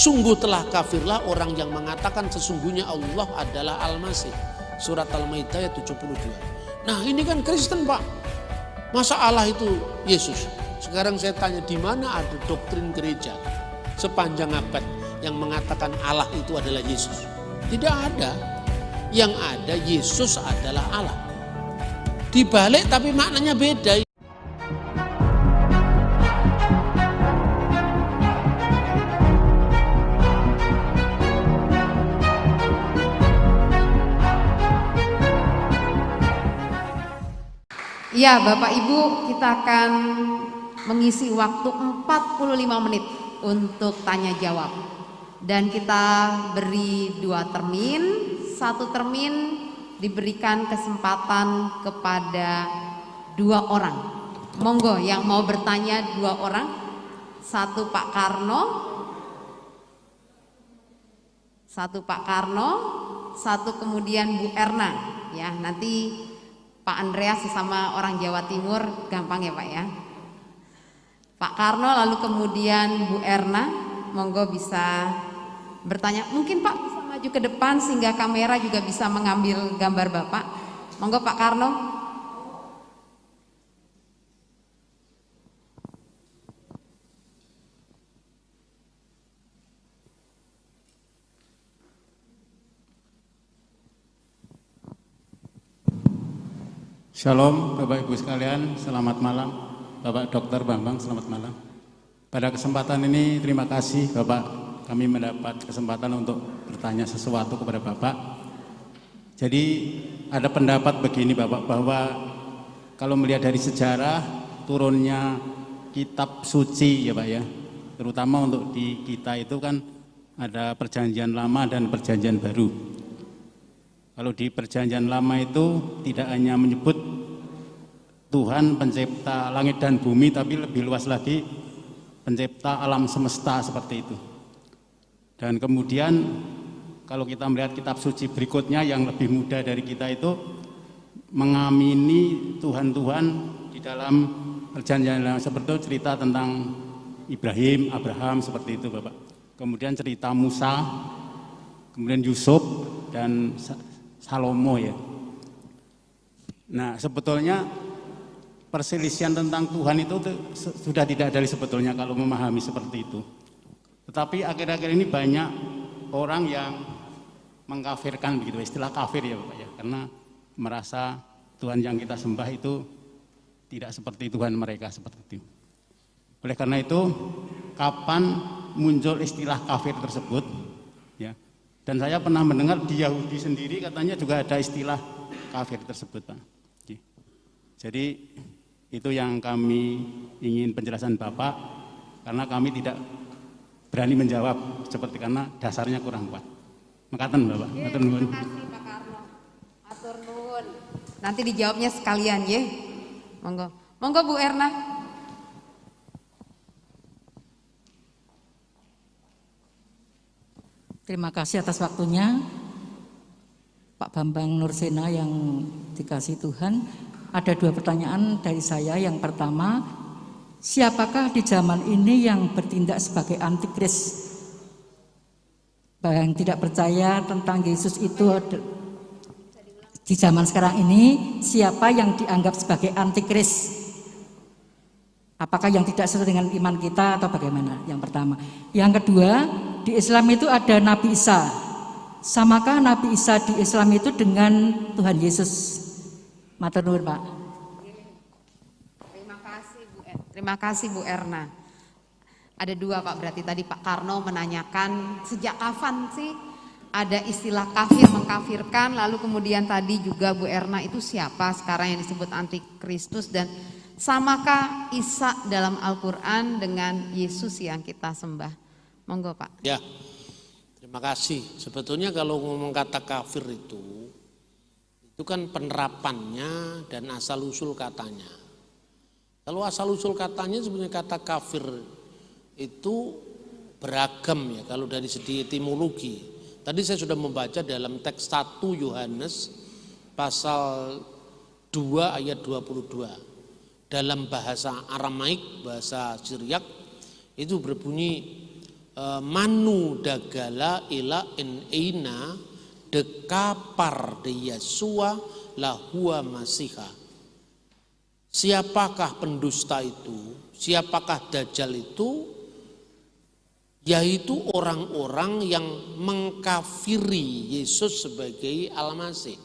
Sungguh telah kafirlah orang yang mengatakan sesungguhnya Allah adalah Al-Masih. Surat Al-Maidah ayat 72. Nah ini kan Kristen pak. Masa Allah itu Yesus? Sekarang saya tanya di mana ada doktrin gereja sepanjang abad yang mengatakan Allah itu adalah Yesus? Tidak ada. Yang ada Yesus adalah Allah. Dibalik tapi maknanya beda. Ya Bapak Ibu kita akan mengisi waktu 45 menit untuk tanya jawab. Dan kita beri dua termin. Satu termin diberikan kesempatan kepada dua orang. Monggo yang mau bertanya dua orang. Satu Pak Karno. Satu Pak Karno. Satu kemudian Bu Erna. Ya nanti Pak Andreas sesama orang Jawa Timur gampang ya Pak ya. Pak Karno lalu kemudian Bu Erna monggo bisa bertanya. Mungkin Pak bisa maju ke depan sehingga kamera juga bisa mengambil gambar Bapak. Monggo Pak Karno Shalom Bapak Ibu sekalian, selamat malam. Bapak Dr. Bambang, selamat malam. Pada kesempatan ini terima kasih Bapak kami mendapat kesempatan untuk bertanya sesuatu kepada Bapak. Jadi ada pendapat begini Bapak bahwa kalau melihat dari sejarah turunnya kitab suci ya Pak ya, terutama untuk di kita itu kan ada perjanjian lama dan perjanjian baru. Kalau di perjanjian lama itu tidak hanya menyebut Tuhan pencipta langit dan bumi tapi lebih luas lagi pencipta alam semesta seperti itu. Dan kemudian kalau kita melihat kitab suci berikutnya yang lebih muda dari kita itu mengamini Tuhan-Tuhan di dalam perjanjian lama seperti itu cerita tentang Ibrahim, Abraham seperti itu Bapak. Kemudian cerita Musa, kemudian Yusuf dan Salomo ya. Nah sebetulnya perselisihan tentang Tuhan itu sudah tidak dari sebetulnya kalau memahami seperti itu. Tetapi akhir-akhir ini banyak orang yang mengkafirkan begitu istilah kafir ya Bapak ya karena merasa Tuhan yang kita sembah itu tidak seperti Tuhan mereka seperti itu. Oleh karena itu kapan muncul istilah kafir tersebut ya dan saya pernah mendengar di Yahudi sendiri katanya juga ada istilah kafir tersebut Pak. Jadi itu yang kami ingin penjelasan Bapak karena kami tidak berani menjawab seperti karena dasarnya kurang kuat. Makatan Bapak. Ye, terima kasih Pak Karno. Atur nuwun. Nanti dijawabnya sekalian ya. Monggo. Monggo Bu Erna. Terima kasih atas waktunya Pak Bambang Nursena yang dikasih Tuhan. Ada dua pertanyaan dari saya. Yang pertama, siapakah di zaman ini yang bertindak sebagai antikris? Yang tidak percaya tentang Yesus itu di zaman sekarang ini, siapa yang dianggap sebagai antikris? Apakah yang tidak sesuai dengan iman kita atau bagaimana? Yang pertama. Yang kedua, di Islam itu ada Nabi Isa. Samakah Nabi Isa di Islam itu dengan Tuhan Yesus? Matur nuwun, Pak. Terima kasih Bu er Terima kasih Bu Erna. Ada dua Pak berarti tadi Pak Karno menanyakan sejak kapan sih ada istilah kafir mengkafirkan lalu kemudian tadi juga Bu Erna itu siapa sekarang yang disebut antikristus dan samakah Isa dalam Al-Quran dengan Yesus yang kita sembah? Monggo Pak. Ya, terima kasih. Sebetulnya kalau ngomong kata kafir itu, itu kan penerapannya dan asal usul katanya. Kalau asal usul katanya sebenarnya kata kafir itu beragam ya kalau dari segi etimologi. Tadi saya sudah membaca dalam teks 1 Yohanes pasal 2 ayat 22. Dalam bahasa Aramaik, bahasa Syriak itu berbunyi e, manu dagala ila in eina dekapar de Yesua lahua masiha. Siapakah pendusta itu? Siapakah dajjal itu? Yaitu orang-orang yang mengkafiri Yesus sebagai Al-Masih.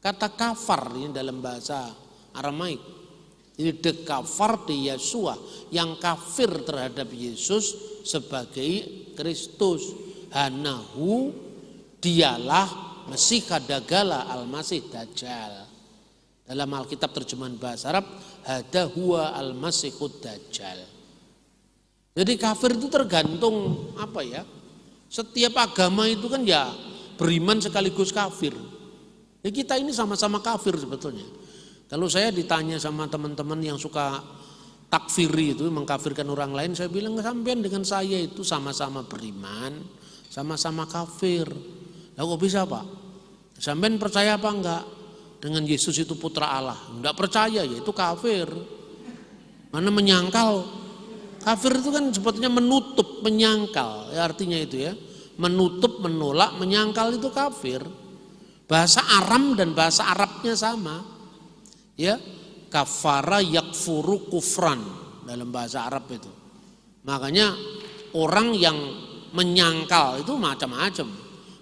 Kata kafar ini dalam bahasa Aramaik. Ini de kafar de Yesua yang kafir terhadap Yesus sebagai Kristus. Hanahu dialah Mesih kadagala al-Masih Dajjal. Dalam Alkitab terjemahan bahasa Arab, hada huwa al-Masihud Dajjal. Jadi kafir itu tergantung apa ya? Setiap agama itu kan ya beriman sekaligus kafir. Ya kita ini sama-sama kafir sebetulnya. Kalau saya ditanya sama teman-teman yang suka takfiri itu mengkafirkan orang lain, saya bilang sampean dengan saya itu sama-sama beriman, sama-sama kafir. Lah kok bisa Pak? Sampean percaya apa enggak? dengan Yesus itu putra Allah. Enggak percaya ya itu kafir. Mana menyangkal. Kafir itu kan sebetulnya menutup, menyangkal. Ya artinya itu ya. Menutup, menolak, menyangkal itu kafir. Bahasa Aram dan bahasa Arabnya sama. Ya, kafara yakfuru kufran dalam bahasa Arab itu. Makanya orang yang menyangkal itu macam-macam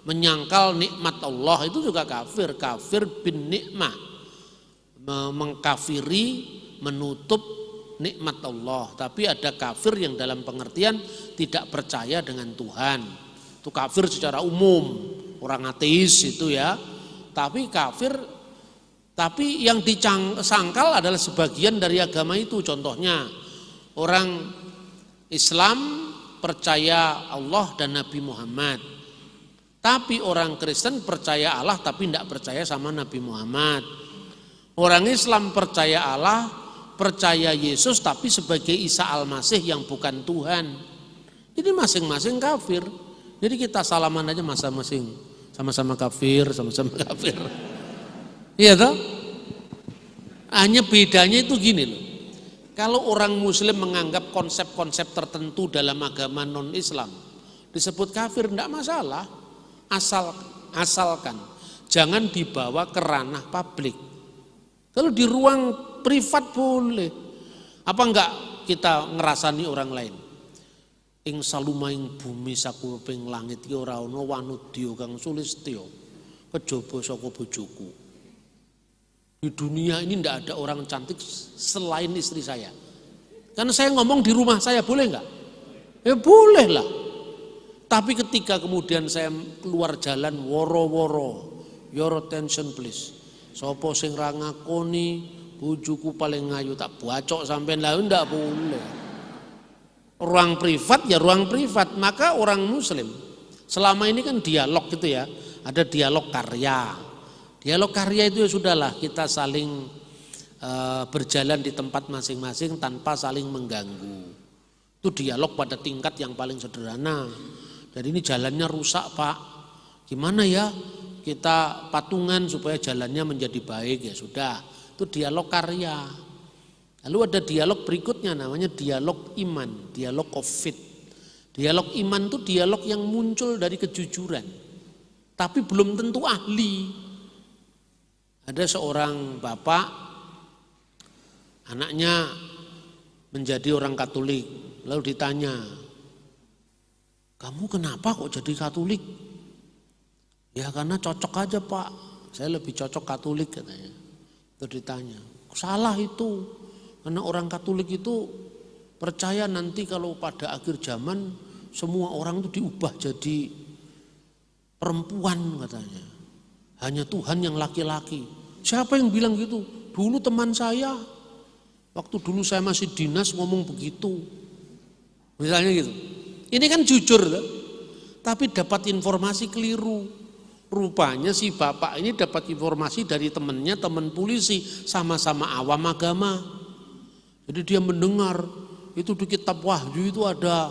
menyangkal nikmat Allah itu juga kafir, kafir bin nikmah. Mengkafiri, menutup nikmat Allah. Tapi ada kafir yang dalam pengertian tidak percaya dengan Tuhan. Itu kafir secara umum, orang ateis itu ya. Tapi kafir tapi yang disangkal adalah sebagian dari agama itu. Contohnya orang Islam percaya Allah dan Nabi Muhammad tapi orang Kristen percaya Allah tapi tidak percaya sama Nabi Muhammad. Orang Islam percaya Allah, percaya Yesus tapi sebagai Isa Al-Masih yang bukan Tuhan. Jadi masing-masing kafir. Jadi kita salaman aja masing-masing. Sama-sama kafir, sama-sama kafir. Iya toh? Hanya bedanya itu gini loh. Kalau orang muslim menganggap konsep-konsep tertentu dalam agama non-Islam disebut kafir, tidak masalah asal asalkan jangan dibawa ke ranah publik. Kalau di ruang privat boleh. Apa enggak kita ngerasani orang lain? Ing salumaing bumi sakuping langit ki ora ana wanudya kang sulistya kejaba saka bojoku. Di dunia ini tidak ada orang cantik selain istri saya. Karena saya ngomong di rumah saya boleh enggak? Ya boleh lah. Tapi ketika kemudian saya keluar jalan woro-woro, your attention please. Sopo sing ra ngakoni bujuku paling ngayu tak bacok sampai lah ndak boleh. Ruang privat ya ruang privat, maka orang muslim selama ini kan dialog gitu ya, ada dialog karya. Dialog karya itu ya sudahlah kita saling uh, berjalan di tempat masing-masing tanpa saling mengganggu. Itu dialog pada tingkat yang paling sederhana dan ini jalannya rusak pak. Gimana ya kita patungan supaya jalannya menjadi baik ya sudah. Itu dialog karya. Lalu ada dialog berikutnya namanya dialog iman, dialog covid. Dialog iman itu dialog yang muncul dari kejujuran. Tapi belum tentu ahli. Ada seorang bapak, anaknya menjadi orang Katolik. Lalu ditanya, kamu kenapa kok jadi Katolik? Ya karena cocok aja pak, saya lebih cocok Katolik katanya. Terus ditanya, salah itu, karena orang Katolik itu percaya nanti kalau pada akhir zaman semua orang itu diubah jadi perempuan katanya. Hanya Tuhan yang laki-laki. Siapa yang bilang gitu? Dulu teman saya, waktu dulu saya masih dinas ngomong begitu. Misalnya gitu. Ini kan jujur. Tapi dapat informasi keliru. Rupanya si bapak ini dapat informasi dari temannya, teman polisi, sama-sama awam agama. Jadi dia mendengar itu di kitab Wahyu itu ada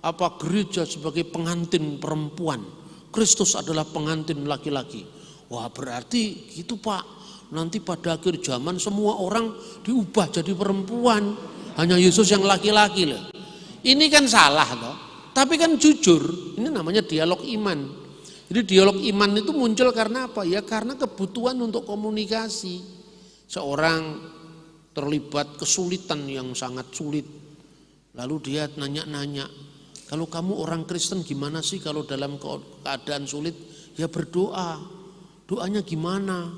apa gereja sebagai pengantin perempuan. Kristus adalah pengantin laki-laki. Wah berarti gitu pak. Nanti pada akhir zaman semua orang diubah jadi perempuan. Hanya Yesus yang laki-laki. Ini kan salah loh. Tapi kan jujur, ini namanya dialog iman. Jadi dialog iman itu muncul karena apa? Ya karena kebutuhan untuk komunikasi. Seorang terlibat kesulitan yang sangat sulit. Lalu dia nanya-nanya, kalau kamu orang Kristen gimana sih kalau dalam keadaan sulit? Ya berdoa. Doanya gimana?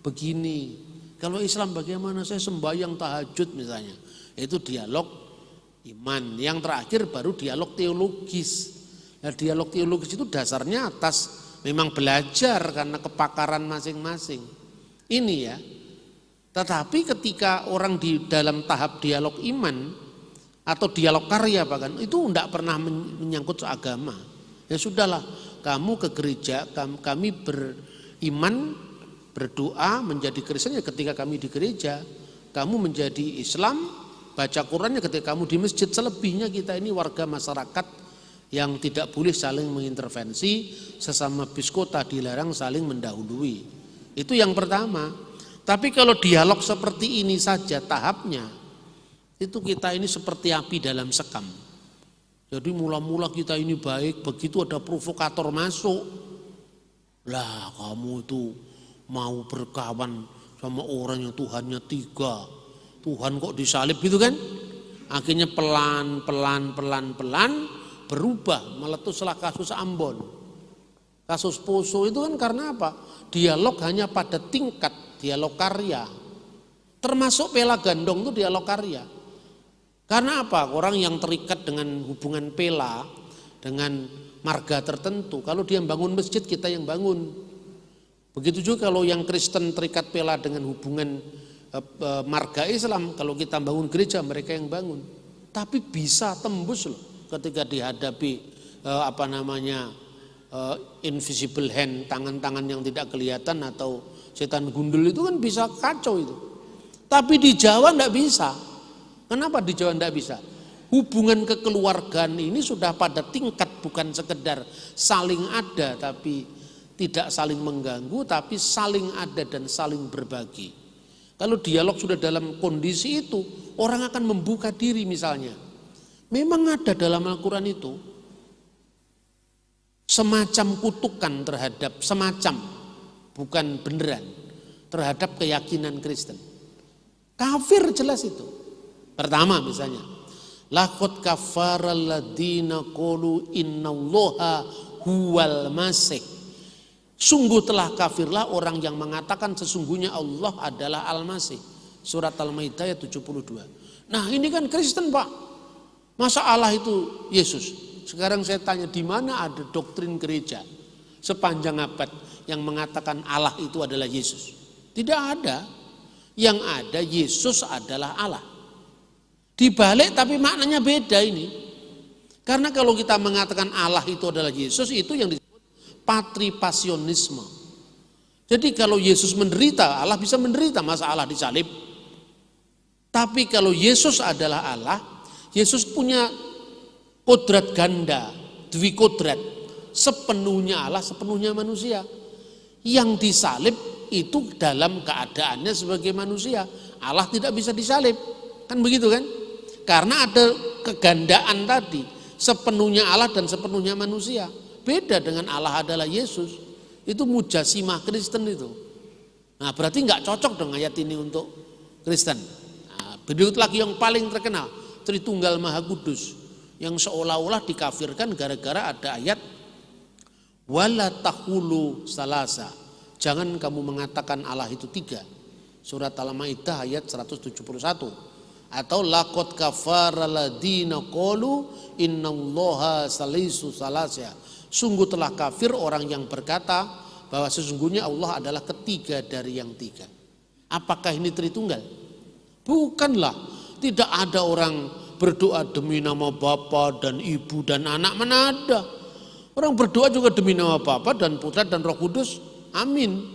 Begini. Kalau Islam bagaimana? Saya sembahyang tahajud misalnya. Itu dialog iman. Yang terakhir baru dialog teologis. Nah, dialog teologis itu dasarnya atas memang belajar karena kepakaran masing-masing. Ini ya. Tetapi ketika orang di dalam tahap dialog iman atau dialog karya bahkan itu tidak pernah menyangkut agama. Ya sudahlah, kamu ke gereja, kami beriman, berdoa menjadi Kristen ya ketika kami di gereja. Kamu menjadi Islam, baca Qurannya ketika kamu di masjid selebihnya kita ini warga masyarakat yang tidak boleh saling mengintervensi sesama biskota dilarang saling mendahului. Itu yang pertama. Tapi kalau dialog seperti ini saja tahapnya itu kita ini seperti api dalam sekam. Jadi mula-mula kita ini baik begitu ada provokator masuk lah kamu itu mau berkawan sama orang yang Tuhannya tiga Tuhan kok disalib gitu kan? Akhirnya pelan, pelan, pelan, pelan berubah meletuslah kasus Ambon. Kasus Poso itu kan karena apa? Dialog hanya pada tingkat dialog karya. Termasuk Pela Gandong itu dialog karya. Karena apa? Orang yang terikat dengan hubungan Pela dengan marga tertentu. Kalau dia bangun masjid kita yang bangun. Begitu juga kalau yang Kristen terikat Pela dengan hubungan marga Islam kalau kita bangun gereja mereka yang bangun. Tapi bisa tembus loh ketika dihadapi eh, apa namanya invisible hand tangan-tangan yang tidak kelihatan atau setan gundul itu kan bisa kacau itu. Tapi di Jawa tidak bisa. Kenapa di Jawa tidak bisa? Hubungan kekeluargaan ini sudah pada tingkat bukan sekedar saling ada tapi tidak saling mengganggu tapi saling ada dan saling berbagi kalau dialog sudah dalam kondisi itu, orang akan membuka diri misalnya. Memang ada dalam Al-Quran itu semacam kutukan terhadap semacam bukan beneran terhadap keyakinan Kristen. Kafir jelas itu. Pertama misalnya, lakot kafara ladina qulu innallaha huwal masih Sungguh telah kafirlah orang yang mengatakan sesungguhnya Allah adalah Al-Masih. Surat Al-Maidah ayat 72. Nah ini kan Kristen Pak. Masa Allah itu Yesus? Sekarang saya tanya di mana ada doktrin gereja sepanjang abad yang mengatakan Allah itu adalah Yesus? Tidak ada. Yang ada Yesus adalah Allah. Dibalik tapi maknanya beda ini. Karena kalau kita mengatakan Allah itu adalah Yesus itu yang patripasionisme. Jadi kalau Yesus menderita, Allah bisa menderita masa Allah disalib. Tapi kalau Yesus adalah Allah, Yesus punya kodrat ganda, dwi kodrat, sepenuhnya Allah, sepenuhnya manusia. Yang disalib itu dalam keadaannya sebagai manusia. Allah tidak bisa disalib. Kan begitu kan? Karena ada kegandaan tadi, sepenuhnya Allah dan sepenuhnya manusia. Beda dengan Allah adalah Yesus. Itu mujasimah Kristen itu. Nah berarti nggak cocok dong ayat ini untuk Kristen. Nah, berikut lagi yang paling terkenal. Tritunggal Maha Kudus. Yang seolah-olah dikafirkan gara-gara ada ayat wala tahulu salasa. Jangan kamu mengatakan Allah itu tiga. Surat Al-Maidah ayat 171 atau lakot kafara ladina qalu innallaha salisu salasya Sungguh telah kafir orang yang berkata bahwa sesungguhnya Allah adalah ketiga dari yang tiga. Apakah ini Tritunggal? Bukanlah. Tidak ada orang berdoa demi nama Bapa dan Ibu dan anak mana ada. Orang berdoa juga demi nama Bapa dan Putra dan Roh Kudus. Amin.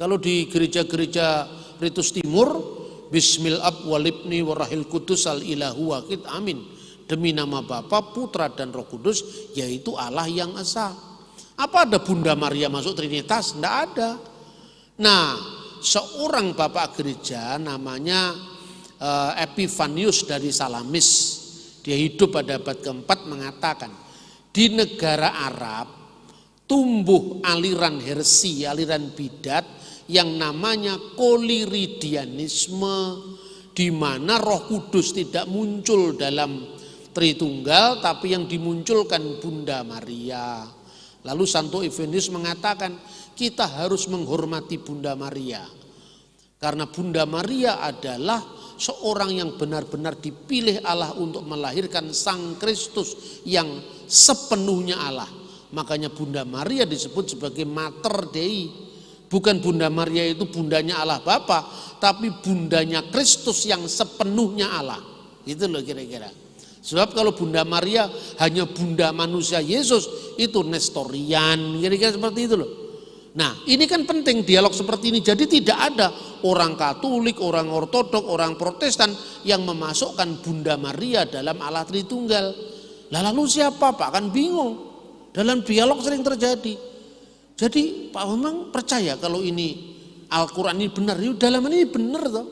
Kalau di gereja-gereja Ritus Timur, Bismil ab walibni warahil kudus al ilahu wakid amin demi nama Bapa, Putra dan Roh Kudus yaitu Allah yang esa. Apa ada Bunda Maria masuk Trinitas? Tidak ada. Nah, seorang bapak gereja namanya uh, Epifanius dari Salamis, dia hidup pada abad keempat mengatakan, di negara Arab tumbuh aliran hersi, aliran bidat yang namanya koliridianisme di mana Roh Kudus tidak muncul dalam Tritunggal tapi yang dimunculkan Bunda Maria. Lalu Santo Evenius mengatakan kita harus menghormati Bunda Maria. Karena Bunda Maria adalah seorang yang benar-benar dipilih Allah untuk melahirkan Sang Kristus yang sepenuhnya Allah. Makanya Bunda Maria disebut sebagai Mater Dei. Bukan Bunda Maria itu bundanya Allah Bapa, tapi bundanya Kristus yang sepenuhnya Allah. Itu loh kira-kira. Sebab kalau Bunda Maria hanya bunda manusia Yesus, itu Nestorian, kira-kira seperti itu loh. Nah ini kan penting dialog seperti ini. Jadi tidak ada orang Katolik, orang Ortodok, orang Protestan yang memasukkan Bunda Maria dalam Allah Tritunggal. Lalu siapa Pak? Kan bingung. Dalam dialog sering terjadi. Jadi Pak memang percaya kalau ini Al-Quran ini benar. Ini dalam ini benar toh.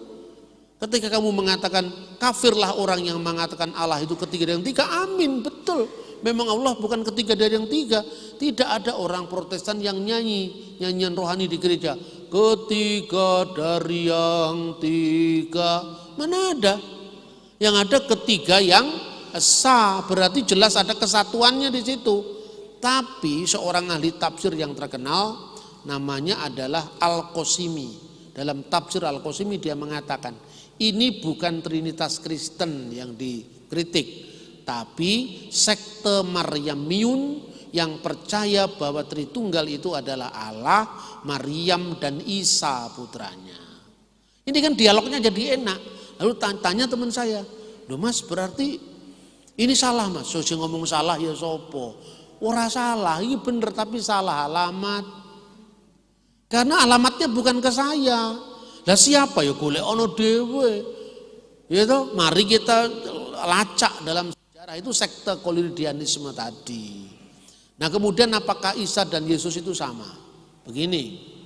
Ketika kamu mengatakan kafirlah orang yang mengatakan Allah itu ketiga dan tiga, amin, betul. Memang Allah bukan ketiga dari yang tiga. Tidak ada orang protestan yang nyanyi, nyanyian rohani di gereja. Ketiga dari yang tiga. Mana ada? Yang ada ketiga yang esa, berarti jelas ada kesatuannya di situ. Tapi seorang ahli tafsir yang terkenal namanya adalah Al-Qasimi. Dalam tafsir Al-Qasimi dia mengatakan, ini bukan Trinitas Kristen yang dikritik, tapi sekte Maryamiun yang percaya bahwa Tritunggal itu adalah Allah, Maryam dan Isa putranya. Ini kan dialognya jadi enak. Lalu tanya teman saya, Duh mas berarti ini salah mas, so ngomong salah ya sopo. Ora salah, ini bener tapi salah alamat. Karena alamatnya bukan ke saya, lah siapa ya golek ono dewe. Ya toh, mari kita lacak dalam sejarah itu sekte koliridianisme tadi. Nah, kemudian apakah Isa dan Yesus itu sama? Begini.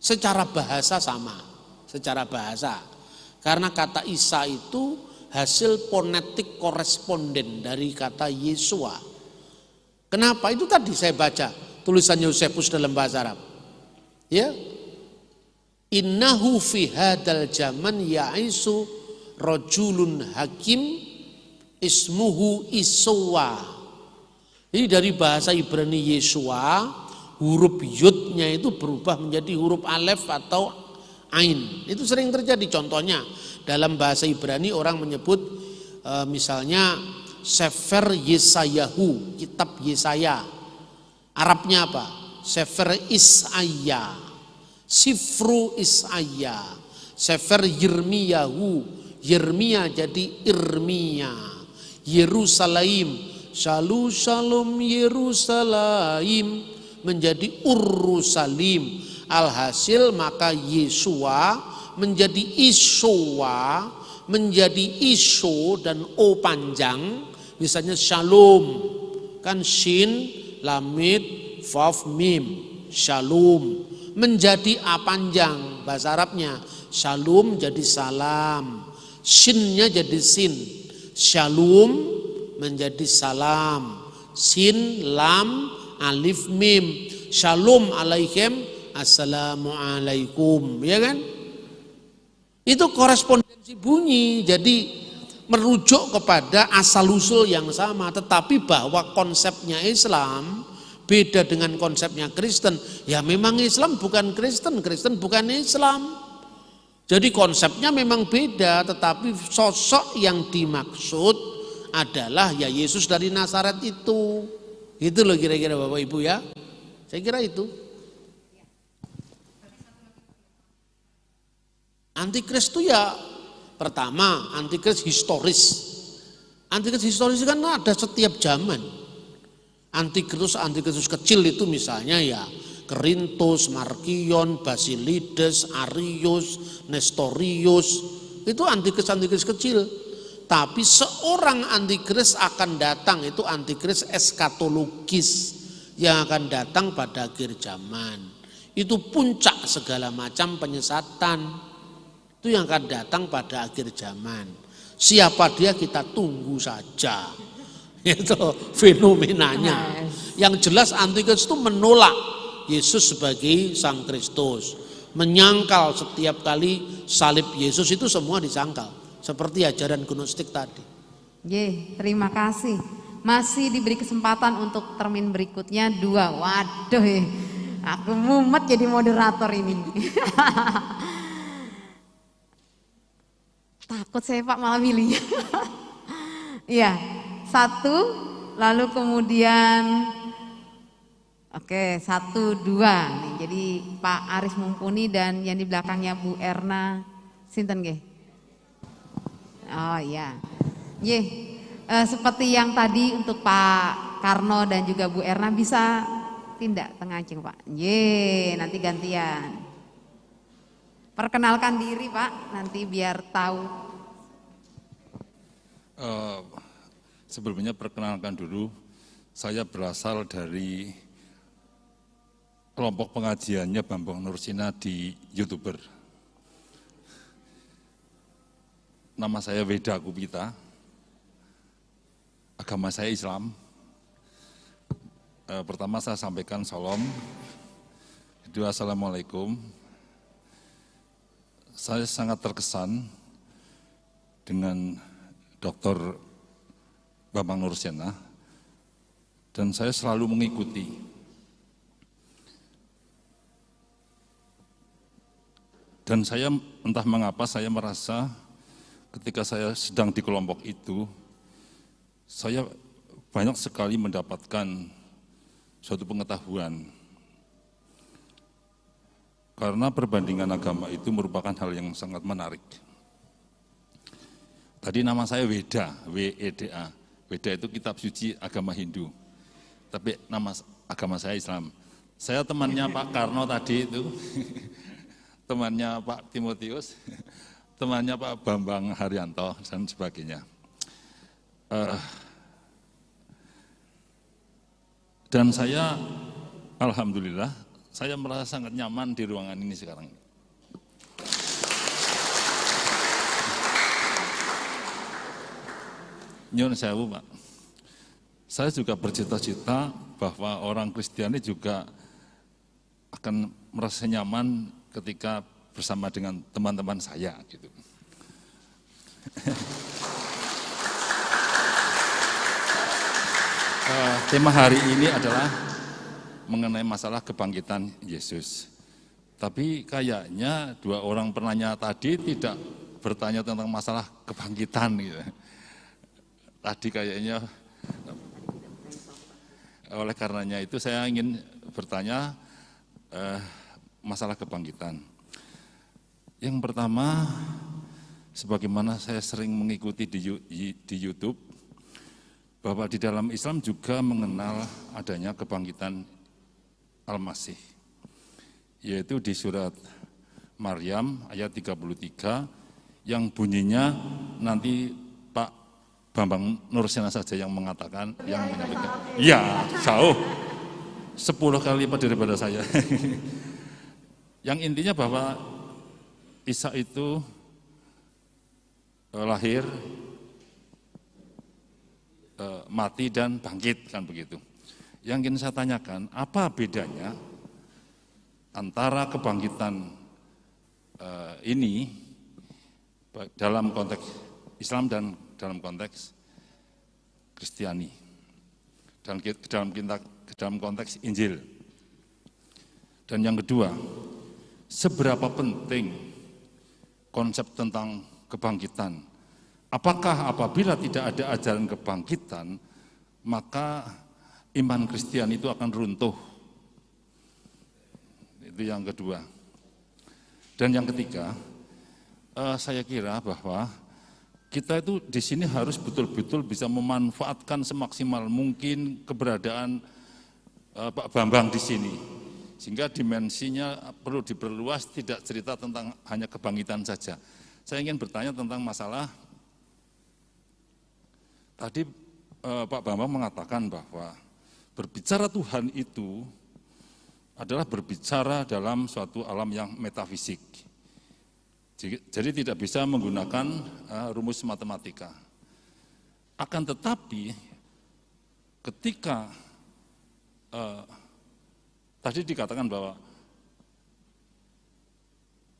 Secara bahasa sama, secara bahasa. Karena kata Isa itu hasil fonetik koresponden dari kata Yesua. Kenapa? Itu tadi saya baca tulisan Yosefus dalam bahasa Arab. Ya, Innahu fi hadal zaman ya'isu rojulun hakim ismuhu Iswa. Ini dari bahasa Ibrani Yesua, huruf yudnya itu berubah menjadi huruf alef atau ain. Itu sering terjadi contohnya dalam bahasa Ibrani orang menyebut e, misalnya Sefer Yesayahu, kitab Yesaya. Arabnya apa? Sefer Isaiah Sifru Isaya, Sefer Yirmiyahu, Yirmiya jadi Irmiya, Yerusalem, Shalom Shalom Yerusalem menjadi Urusalim. Alhasil maka Yesua menjadi Iswa, menjadi Iso dan O panjang, misalnya Shalom, kan Shin, Lamid, Vav, Mim, Shalom. Menjadi A panjang bahasa Arabnya. Shalom jadi salam. Shinnya jadi sin. Shalom menjadi salam. Sin lam alif mim. Shalom alaikum assalamualaikum. Ya kan? Itu korespondensi bunyi. Jadi merujuk kepada asal usul yang sama tetapi bahwa konsepnya Islam beda dengan konsepnya Kristen. Ya memang Islam bukan Kristen, Kristen bukan Islam. Jadi konsepnya memang beda, tetapi sosok yang dimaksud adalah ya Yesus dari Nazaret itu. Itu loh kira-kira Bapak Ibu ya. Saya kira itu. Antikris itu ya pertama antikris historis. Antikris historis kan ada setiap zaman. Antikristus antikristus kecil itu misalnya ya Kerintus, Markion, Basilides, Arius, Nestorius itu antikris antikris kecil. Tapi seorang antikris akan datang itu antikris eskatologis yang akan datang pada akhir zaman. Itu puncak segala macam penyesatan. Itu yang akan datang pada akhir zaman. Siapa dia kita tunggu saja. Itu fenomenanya. Yang jelas antikristus itu menolak Yesus sebagai Sang Kristus. Menyangkal setiap kali salib Yesus itu semua disangkal. Seperti ajaran gnostik tadi. Ye, terima kasih. Masih diberi kesempatan untuk termin berikutnya dua. Waduh, eh. aku mumet jadi moderator ini. Takut saya Pak malah milihnya. Iya, satu, lalu kemudian, oke satu dua. Nih, jadi Pak Aris Mumpuni dan yang di belakangnya Bu Erna, Sinten Ge? Oh iya, Ye, eh, seperti yang tadi untuk Pak Karno dan juga Bu Erna bisa tindak tengah cing Pak. Ye, nanti gantian. Perkenalkan diri Pak, nanti biar tahu Uh, sebelumnya perkenalkan dulu, saya berasal dari kelompok pengajiannya Bambang Nursina di YouTuber. Nama saya Weda Kupita, agama saya Islam. Uh, pertama saya sampaikan salam, kedua Assalamualaikum. Saya sangat terkesan dengan Dr. Bambang Nursena dan saya selalu mengikuti. Dan saya entah mengapa saya merasa ketika saya sedang di kelompok itu, saya banyak sekali mendapatkan suatu pengetahuan. Karena perbandingan agama itu merupakan hal yang sangat menarik. Tadi nama saya Weda, W-E-D-A. Weda itu kitab suci agama Hindu. Tapi nama agama saya Islam. Saya temannya Pak Karno tadi itu, temannya Pak Timotius, temannya Pak Bambang Haryanto, dan sebagainya. Uh, dan saya, Alhamdulillah, saya merasa sangat nyaman di ruangan ini sekarang. Nyun sewu Pak. Saya juga bercita-cita bahwa orang Kristiani juga akan merasa nyaman ketika bersama dengan teman-teman saya gitu. uh, tema hari ini adalah mengenai masalah kebangkitan Yesus. Tapi kayaknya dua orang penanya tadi tidak bertanya tentang masalah kebangkitan gitu tadi kayaknya oleh karenanya itu saya ingin bertanya eh, masalah kebangkitan. Yang pertama, sebagaimana saya sering mengikuti di, di YouTube, bahwa di dalam Islam juga mengenal adanya kebangkitan Al-Masih, yaitu di surat Maryam ayat 33 yang bunyinya nanti Bambang Nursena saja yang mengatakan, yang menyampaikan. Ya, jauh. Sepuluh kali lipat daripada saya. yang intinya bahwa Isa itu eh, lahir, eh, mati dan bangkit kan begitu. Yang ingin saya tanyakan, apa bedanya antara kebangkitan eh, ini dalam konteks Islam dan dalam konteks Kristiani, dan dalam, dalam konteks Injil. Dan yang kedua, seberapa penting konsep tentang kebangkitan. Apakah apabila tidak ada ajaran kebangkitan, maka iman Kristen itu akan runtuh. Itu yang kedua. Dan yang ketiga, eh, saya kira bahwa kita itu di sini harus betul-betul bisa memanfaatkan semaksimal mungkin keberadaan uh, Pak Bambang di sini. Sehingga dimensinya perlu diperluas, tidak cerita tentang hanya kebangkitan saja. Saya ingin bertanya tentang masalah, tadi uh, Pak Bambang mengatakan bahwa berbicara Tuhan itu adalah berbicara dalam suatu alam yang metafisik. Jadi tidak bisa menggunakan uh, rumus matematika. Akan tetapi ketika eh, tadi dikatakan bahwa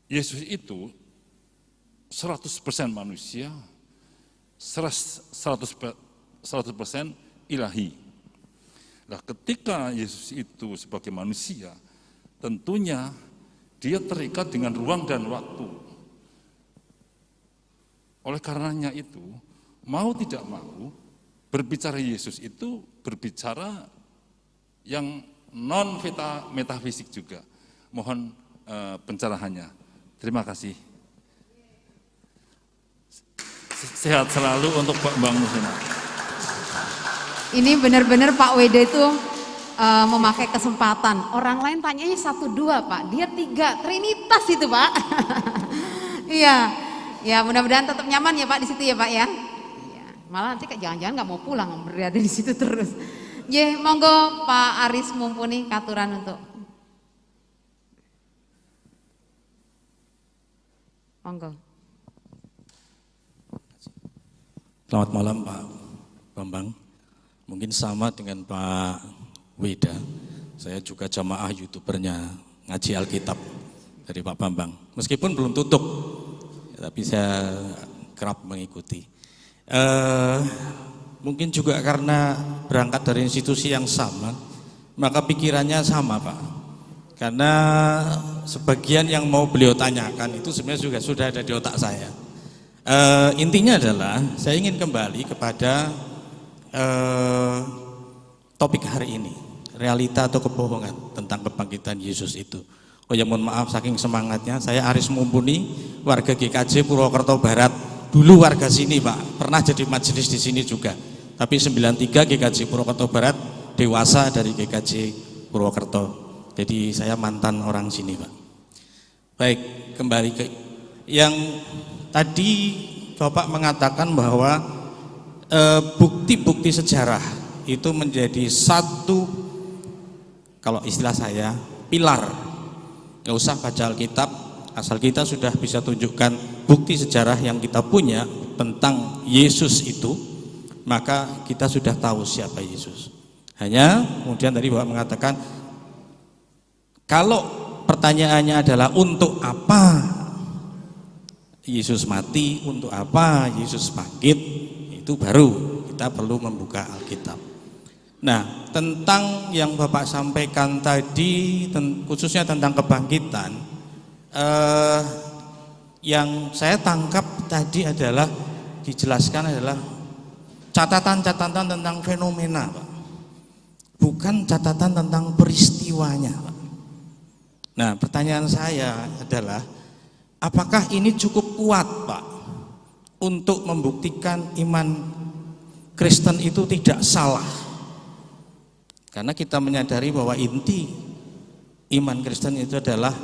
Yesus itu 100% manusia, 100%, 100% ilahi. Nah, ketika Yesus itu sebagai manusia, tentunya dia terikat dengan ruang dan waktu. Oleh karenanya itu, mau tidak mau, berbicara Yesus itu berbicara yang non metafisik juga. Mohon uh, pencerahannya. Terima kasih. Sehat selalu untuk Pak Bang Musina. Ini benar-benar Pak Weda itu uh, memakai kesempatan. Orang lain tanyanya satu dua Pak, dia tiga, trinitas itu Pak. Iya, ya mudah-mudahan tetap nyaman ya Pak di situ ya Pak ya. ya malah nanti jangan-jangan nggak mau pulang berada di situ terus. Ya, monggo Pak Aris mumpuni katuran untuk Monggo. Selamat malam Pak Bambang. Mungkin sama dengan Pak Weda. Saya juga jamaah youtubernya ngaji Alkitab dari Pak Bambang. Meskipun belum tutup, tapi saya kerap mengikuti. Uh, mungkin juga karena berangkat dari institusi yang sama, maka pikirannya sama Pak. Karena sebagian yang mau beliau tanyakan itu sebenarnya juga sudah ada di otak saya. Uh, intinya adalah saya ingin kembali kepada uh, topik hari ini, realita atau kebohongan tentang kebangkitan Yesus itu. Oh ya mohon maaf saking semangatnya, saya Aris Mumpuni, warga GKJ Purwokerto Barat, dulu warga sini Pak, pernah jadi majelis di sini juga. Tapi 93 GKJ Purwokerto Barat, dewasa dari GKJ Purwokerto. Jadi saya mantan orang sini Pak. Baik, kembali ke yang tadi Bapak mengatakan bahwa eh, bukti-bukti e, sejarah itu menjadi satu kalau istilah saya pilar. Nggak usah baca Alkitab asal kita sudah bisa tunjukkan bukti sejarah yang kita punya tentang Yesus itu maka kita sudah tahu siapa Yesus. Hanya kemudian tadi Bapak mengatakan kalau pertanyaannya adalah untuk apa? Yesus mati, untuk apa? Yesus bangkit, itu baru kita perlu membuka Alkitab. Nah, tentang yang Bapak sampaikan tadi, khususnya tentang kebangkitan, eh, yang saya tangkap tadi adalah dijelaskan adalah catatan-catatan tentang fenomena, Pak. bukan catatan tentang peristiwanya. Pak. Nah pertanyaan saya adalah apakah ini cukup kuat Pak untuk membuktikan iman Kristen itu tidak salah karena kita menyadari bahwa inti iman Kristen itu adalah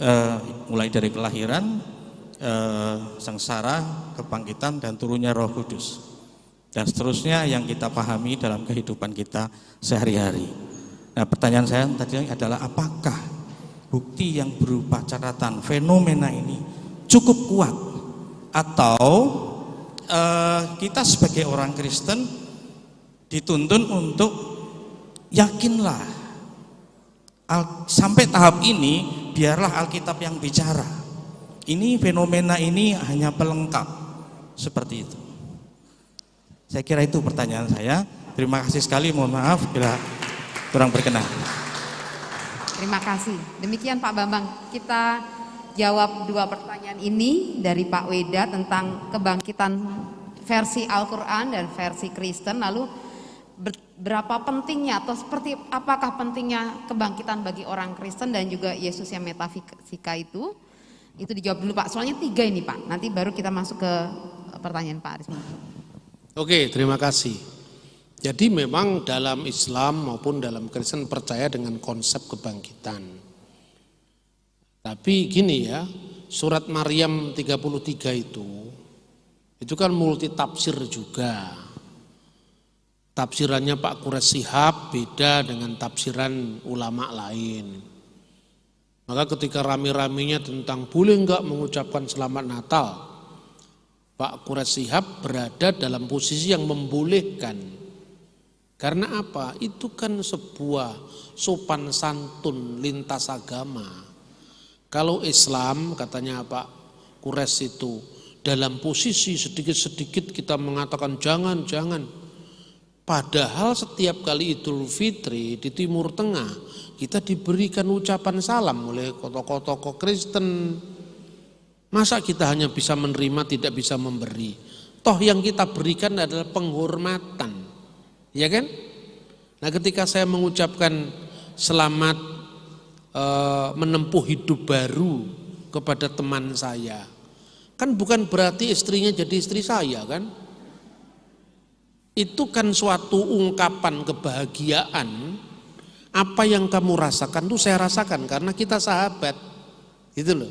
uh, mulai dari kelahiran uh, sengsara kebangkitan dan turunnya roh kudus. Dan seterusnya yang kita pahami dalam kehidupan kita sehari-hari. Nah pertanyaan saya tadi adalah apakah bukti yang berupa catatan fenomena ini cukup kuat? Atau uh, kita sebagai orang Kristen dituntun untuk yakinlah Al, sampai tahap ini biarlah Alkitab yang bicara. Ini fenomena ini hanya pelengkap seperti itu. Saya kira itu pertanyaan saya. Terima kasih sekali mohon maaf bila kurang berkenan. Terima kasih. Demikian Pak Bambang, kita jawab dua pertanyaan ini dari Pak Weda tentang kebangkitan versi Al-Quran dan versi Kristen. Lalu berapa pentingnya atau seperti apakah pentingnya kebangkitan bagi orang Kristen dan juga Yesus yang metafisika itu? Itu dijawab dulu Pak. Soalnya tiga ini Pak. Nanti baru kita masuk ke pertanyaan Pak Aris. Oke, terima kasih. Jadi memang dalam Islam maupun dalam Kristen percaya dengan konsep kebangkitan. Tapi gini ya, surat Maryam 33 itu, itu kan multi tafsir juga. Tafsirannya Pak Kures Sihab beda dengan tafsiran ulama lain. Maka ketika rame-ramenya tentang boleh enggak mengucapkan selamat Natal, Pak Kures Sihab berada dalam posisi yang membolehkan Karena apa? Itu kan sebuah sopan santun lintas agama. Kalau Islam katanya Pak Kures itu dalam posisi sedikit-sedikit kita mengatakan jangan, jangan. Padahal setiap kali Idul Fitri di Timur Tengah kita diberikan ucapan salam oleh tokoh-tokoh Kristen. Masa kita hanya bisa menerima tidak bisa memberi? Toh yang kita berikan adalah penghormatan. Ya kan? Nah, ketika saya mengucapkan selamat e, menempuh hidup baru kepada teman saya, Kan bukan berarti istrinya jadi istri saya kan? Itu kan suatu ungkapan kebahagiaan. Apa yang kamu rasakan tuh saya rasakan karena kita sahabat. Gitu loh.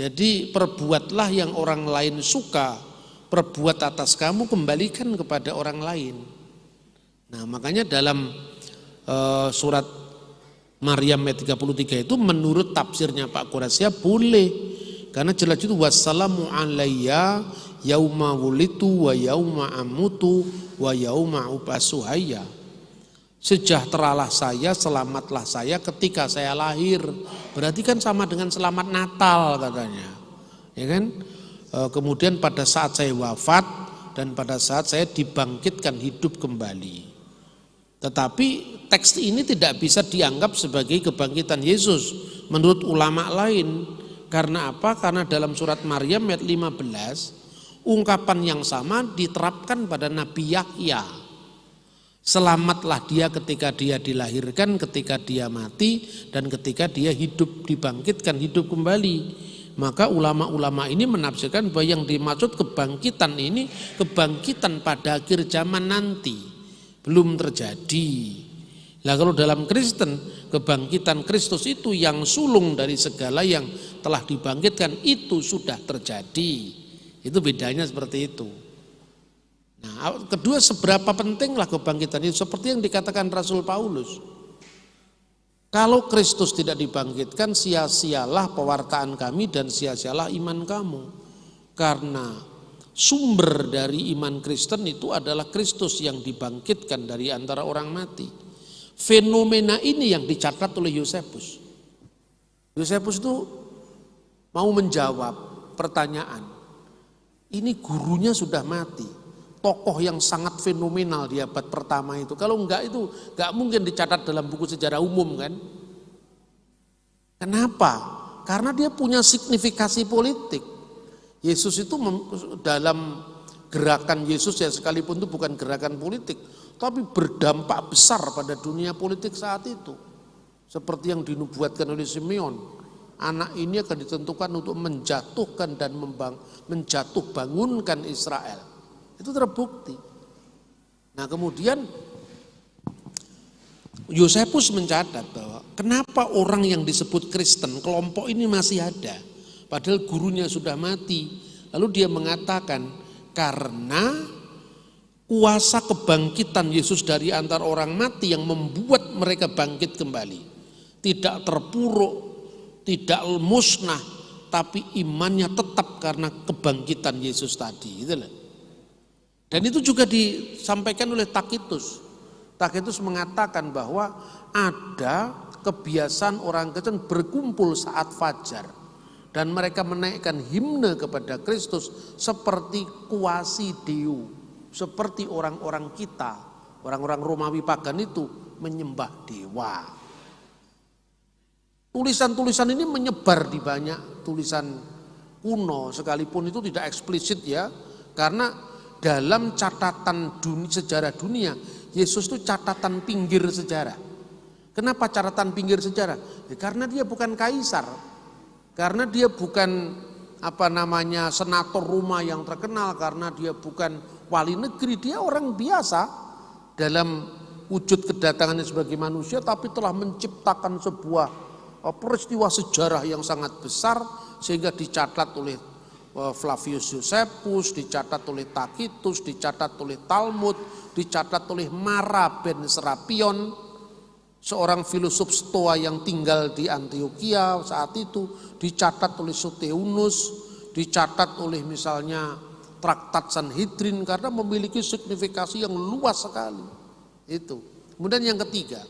Jadi perbuatlah yang orang lain suka, perbuat atas kamu kembalikan kepada orang lain. Nah, makanya dalam uh, surat Maryam ayat 33 itu menurut tafsirnya Pak Quraisya boleh karena jelas itu wassalamu alayya yauma wulitu wa yauma amutu wa yauma upasuhaya. Sejahteralah saya, selamatlah saya ketika saya lahir. Berarti kan sama dengan selamat Natal katanya. Ya kan? E, kemudian pada saat saya wafat dan pada saat saya dibangkitkan hidup kembali. Tetapi teks ini tidak bisa dianggap sebagai kebangkitan Yesus menurut ulama lain karena apa? Karena dalam surat Maryam ayat 15 ungkapan yang sama diterapkan pada Nabi Yahya. Selamatlah dia ketika dia dilahirkan, ketika dia mati, dan ketika dia hidup dibangkitkan, hidup kembali. Maka ulama-ulama ini menafsirkan bahwa yang dimaksud kebangkitan ini kebangkitan pada akhir zaman nanti. Belum terjadi. Nah kalau dalam Kristen kebangkitan Kristus itu yang sulung dari segala yang telah dibangkitkan itu sudah terjadi. Itu bedanya seperti itu. Nah, kedua seberapa pentinglah kebangkitan itu seperti yang dikatakan Rasul Paulus. Kalau Kristus tidak dibangkitkan sia-sialah pewartaan kami dan sia-sialah iman kamu. Karena sumber dari iman Kristen itu adalah Kristus yang dibangkitkan dari antara orang mati. Fenomena ini yang dicatat oleh Yosefus. Yosefus itu mau menjawab pertanyaan. Ini gurunya sudah mati. Tokoh yang sangat fenomenal di abad pertama itu. Kalau enggak itu enggak mungkin dicatat dalam buku sejarah umum kan. Kenapa? Karena dia punya signifikasi politik. Yesus itu dalam gerakan Yesus ya sekalipun itu bukan gerakan politik, tapi berdampak besar pada dunia politik saat itu. Seperti yang dinubuatkan oleh Simeon, anak ini akan ditentukan untuk menjatuhkan dan membang, menjatuh bangunkan Israel. Itu terbukti. Nah kemudian Yosefus mencatat bahwa kenapa orang yang disebut Kristen, kelompok ini masih ada. Padahal gurunya sudah mati. Lalu dia mengatakan karena kuasa kebangkitan Yesus dari antar orang mati yang membuat mereka bangkit kembali. Tidak terpuruk, tidak musnah, tapi imannya tetap karena kebangkitan Yesus tadi. Itulah. Dan itu juga disampaikan oleh Takitus. Takitus mengatakan bahwa ada kebiasaan orang Kristen berkumpul saat fajar dan mereka menaikkan himne kepada Kristus seperti kuasi Deu seperti orang-orang kita, orang-orang Romawi pagan itu menyembah dewa. Tulisan-tulisan ini menyebar di banyak tulisan kuno sekalipun itu tidak eksplisit ya, karena dalam catatan dunia, sejarah dunia, Yesus itu catatan pinggir sejarah. Kenapa catatan pinggir sejarah? Ya, karena dia bukan kaisar, karena dia bukan apa namanya senator Roma yang terkenal, karena dia bukan wali negeri, dia orang biasa dalam wujud kedatangannya sebagai manusia tapi telah menciptakan sebuah peristiwa sejarah yang sangat besar sehingga dicatat oleh eh, Flavius Josephus, dicatat oleh Tacitus, dicatat oleh Talmud, dicatat oleh Mara ben Serapion, seorang filosof Stoa yang tinggal di Antioquia saat itu, dicatat oleh Soteunus, dicatat oleh misalnya traktat Sanhedrin karena memiliki signifikasi yang luas sekali. Itu. Kemudian yang ketiga,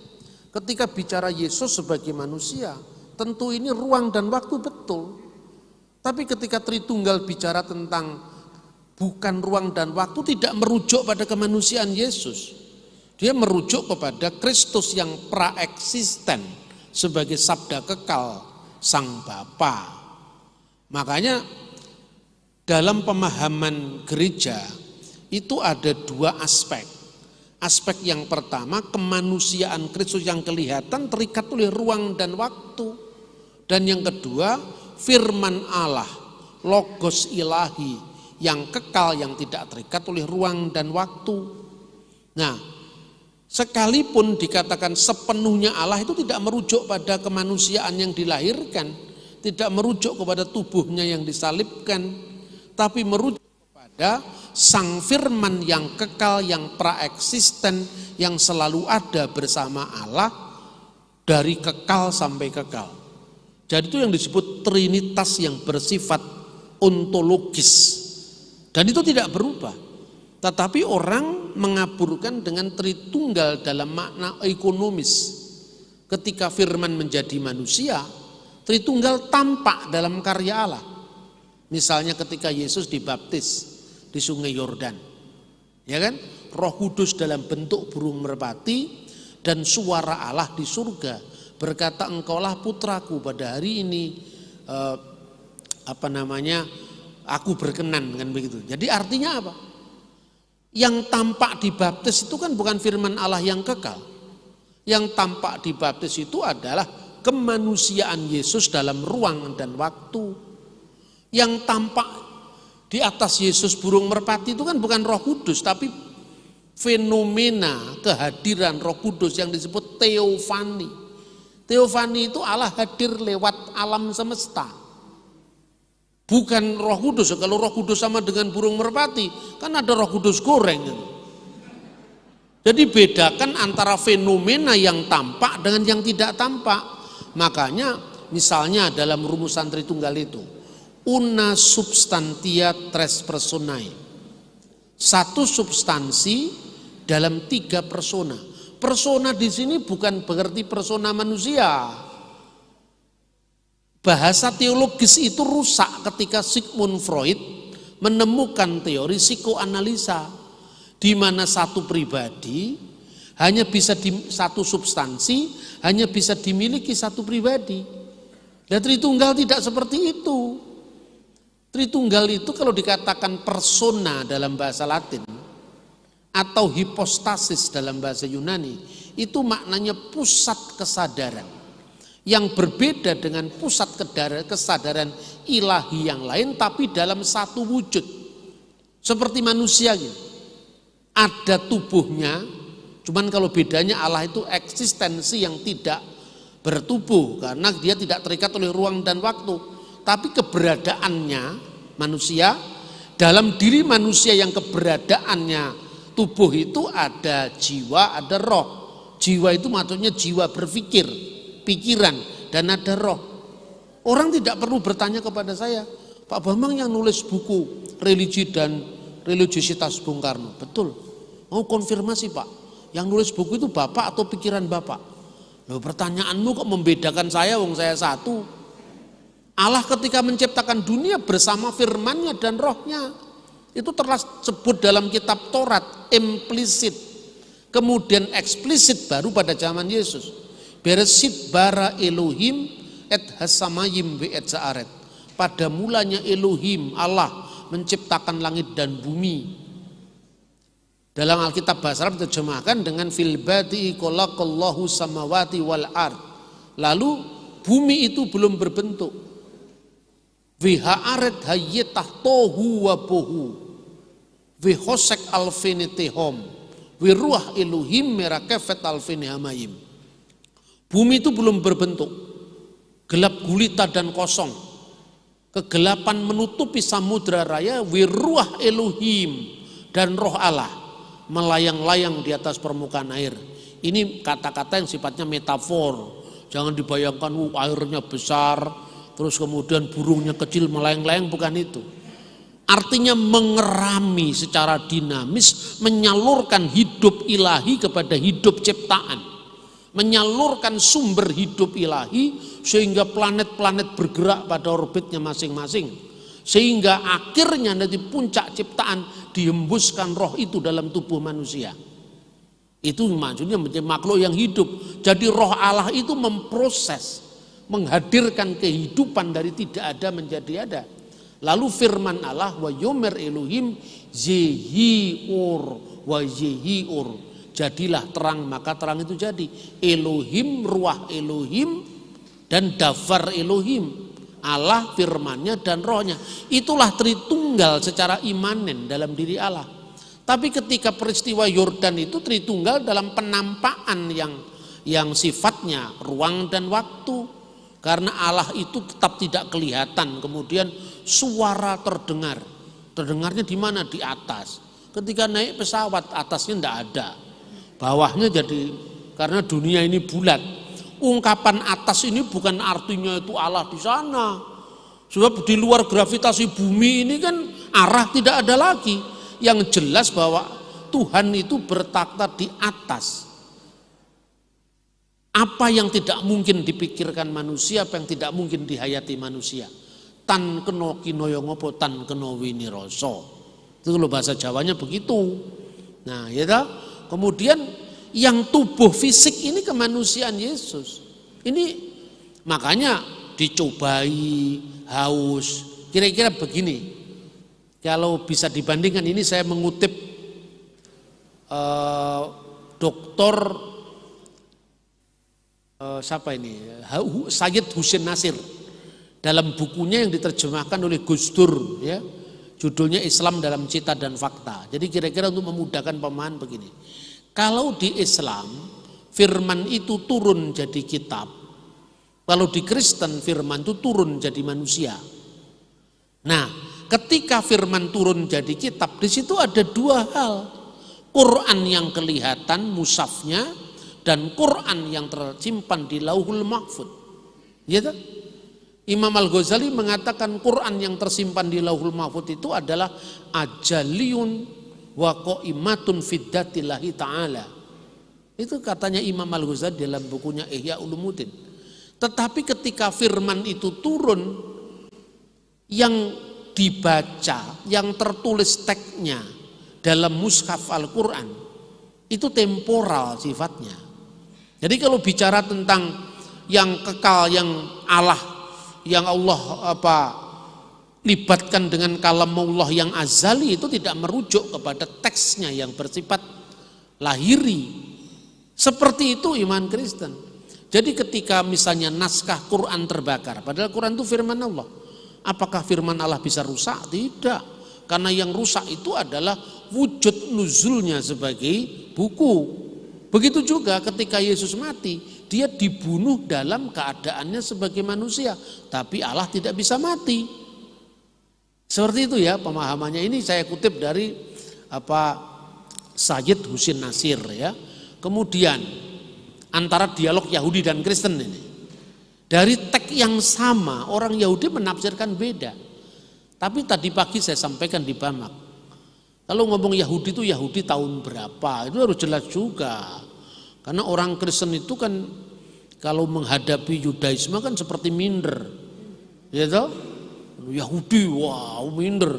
ketika bicara Yesus sebagai manusia, tentu ini ruang dan waktu betul. Tapi ketika Tritunggal bicara tentang bukan ruang dan waktu tidak merujuk pada kemanusiaan Yesus. Dia merujuk kepada Kristus yang praeksisten sebagai sabda kekal sang Bapa. Makanya dalam pemahaman gereja itu ada dua aspek. Aspek yang pertama kemanusiaan Kristus yang kelihatan terikat oleh ruang dan waktu. Dan yang kedua firman Allah, logos ilahi yang kekal yang tidak terikat oleh ruang dan waktu. Nah, sekalipun dikatakan sepenuhnya Allah itu tidak merujuk pada kemanusiaan yang dilahirkan, tidak merujuk kepada tubuhnya yang disalibkan, tapi merujuk kepada sang firman yang kekal, yang praeksisten, yang selalu ada bersama Allah dari kekal sampai kekal. Jadi itu yang disebut trinitas yang bersifat ontologis. Dan itu tidak berubah. Tetapi orang mengaburkan dengan tritunggal dalam makna ekonomis. Ketika firman menjadi manusia, tritunggal tampak dalam karya Allah. Misalnya ketika Yesus dibaptis, di sungai Yordan. Ya kan? Roh Kudus dalam bentuk burung merpati dan suara Allah di surga berkata engkaulah putraku pada hari ini eh, apa namanya aku berkenan dengan begitu. Jadi artinya apa? Yang tampak di baptis itu kan bukan firman Allah yang kekal. Yang tampak di baptis itu adalah kemanusiaan Yesus dalam ruang dan waktu. Yang tampak di atas Yesus burung merpati itu kan bukan roh kudus, tapi fenomena kehadiran roh kudus yang disebut teofani. Teofani itu Allah hadir lewat alam semesta. Bukan roh kudus, kalau roh kudus sama dengan burung merpati, kan ada roh kudus goreng. Jadi bedakan antara fenomena yang tampak dengan yang tidak tampak. Makanya misalnya dalam rumusan Tritunggal itu, una substantia tres personae. Satu substansi dalam tiga persona. Persona di sini bukan berarti persona manusia. Bahasa teologis itu rusak ketika Sigmund Freud menemukan teori psikoanalisa di mana satu pribadi hanya bisa di, satu substansi hanya bisa dimiliki satu pribadi. Dan Tritunggal tidak seperti itu. Tritunggal itu kalau dikatakan persona dalam bahasa Latin atau hipostasis dalam bahasa Yunani itu maknanya pusat kesadaran. Yang berbeda dengan pusat kesadaran ilahi yang lain tapi dalam satu wujud. Seperti manusia gitu. ada tubuhnya cuman kalau bedanya Allah itu eksistensi yang tidak bertubuh karena dia tidak terikat oleh ruang dan waktu tapi keberadaannya manusia dalam diri manusia yang keberadaannya tubuh itu ada jiwa, ada roh. Jiwa itu maksudnya jiwa berpikir, pikiran dan ada roh. Orang tidak perlu bertanya kepada saya, Pak Bambang yang nulis buku religi dan religiositas Bung Karno. Betul. Mau konfirmasi Pak, yang nulis buku itu Bapak atau pikiran Bapak? Loh pertanyaanmu kok membedakan saya, wong saya satu. Allah ketika menciptakan dunia bersama firmannya dan rohnya. Itu tersebut dalam kitab Taurat, implisit. Kemudian eksplisit baru pada zaman Yesus. Beresit bara Elohim et hasamayim ve et zaaret. Pada mulanya Elohim, Allah menciptakan langit dan bumi. Dalam Alkitab bahasa Arab diterjemahkan dengan fil badi samawati wal ard. Lalu bumi itu belum berbentuk Vihaaret hayetah tohu wa bohu. Vihosek alfinitihom. Wiruah iluhim merakefet alfinihamayim. Bumi itu belum berbentuk. Gelap gulita dan kosong. Kegelapan menutupi samudra raya. Wiruah eluhim dan roh Allah. Melayang-layang di atas permukaan air. Ini kata-kata yang sifatnya metafor. Jangan dibayangkan uh, airnya besar, terus kemudian burungnya kecil melayang-layang bukan itu. Artinya mengerami secara dinamis, menyalurkan hidup ilahi kepada hidup ciptaan. Menyalurkan sumber hidup ilahi sehingga planet-planet bergerak pada orbitnya masing-masing. Sehingga akhirnya nanti puncak ciptaan dihembuskan roh itu dalam tubuh manusia. Itu maksudnya menjadi makhluk yang hidup. Jadi roh Allah itu memproses, menghadirkan kehidupan dari tidak ada menjadi ada. Lalu firman Allah wa yomer Elohim zehiur wa zehiur. Jadilah terang maka terang itu jadi. Elohim ruah Elohim dan dafar Elohim. Allah firmannya dan rohnya. Itulah Tritunggal secara imanen dalam diri Allah. Tapi ketika peristiwa Yordan itu Tritunggal dalam penampakan yang yang sifatnya ruang dan waktu. Karena Allah itu tetap tidak kelihatan. Kemudian suara terdengar. Terdengarnya di mana? Di atas. Ketika naik pesawat atasnya tidak ada. Bawahnya jadi karena dunia ini bulat. Ungkapan atas ini bukan artinya itu Allah di sana. Sebab di luar gravitasi bumi ini kan arah tidak ada lagi. Yang jelas bahwa Tuhan itu bertakhta di atas. Apa yang tidak mungkin dipikirkan manusia, apa yang tidak mungkin dihayati manusia tan keno kinoyo ngopo tan keno winiroso. Itu kalau bahasa Jawanya begitu. Nah, ya? Kemudian yang tubuh fisik ini kemanusiaan Yesus. Ini makanya dicobai, haus. Kira-kira begini. Kalau bisa dibandingkan ini saya mengutip uh, dokter uh, siapa ini? Sayyid Husin Nasir. Dalam bukunya yang diterjemahkan oleh Gus Dur ya. Judulnya Islam dalam Cita dan Fakta. Jadi kira-kira untuk memudahkan pemahaman begini. Kalau di Islam firman itu turun jadi kitab. Kalau di Kristen firman itu turun jadi manusia. Nah ketika firman turun jadi kitab di situ ada dua hal. Quran yang kelihatan musafnya dan Quran yang tersimpan di lauhul mahfud ya Imam Al-Ghazali mengatakan Quran yang tersimpan di Lauhul Mahfud itu adalah ajaliyun wa qaimatun fiddatillahi ta'ala. Itu katanya Imam Al-Ghazali dalam bukunya Ihya Ulumuddin. Tetapi ketika firman itu turun yang dibaca, yang tertulis teksnya dalam mushaf Al-Quran itu temporal sifatnya. Jadi kalau bicara tentang yang kekal, yang Allah yang Allah apa libatkan dengan kalamullah yang azali itu tidak merujuk kepada teksnya yang bersifat lahiri. Seperti itu iman Kristen. Jadi ketika misalnya naskah Quran terbakar, padahal Quran itu firman Allah. Apakah firman Allah bisa rusak? Tidak. Karena yang rusak itu adalah wujud nuzulnya sebagai buku. Begitu juga ketika Yesus mati, dia dibunuh dalam keadaannya sebagai manusia, tapi Allah tidak bisa mati. Seperti itu ya pemahamannya. Ini saya kutip dari apa Sayyid Husin Nasir ya. Kemudian antara dialog Yahudi dan Kristen ini. Dari teks yang sama orang Yahudi menafsirkan beda. Tapi tadi pagi saya sampaikan di Bamak. Kalau ngomong Yahudi itu Yahudi tahun berapa? Itu harus jelas juga. Karena orang Kristen itu kan kalau menghadapi Yudaisme kan seperti minder. Ya toh? Yahudi, wow minder.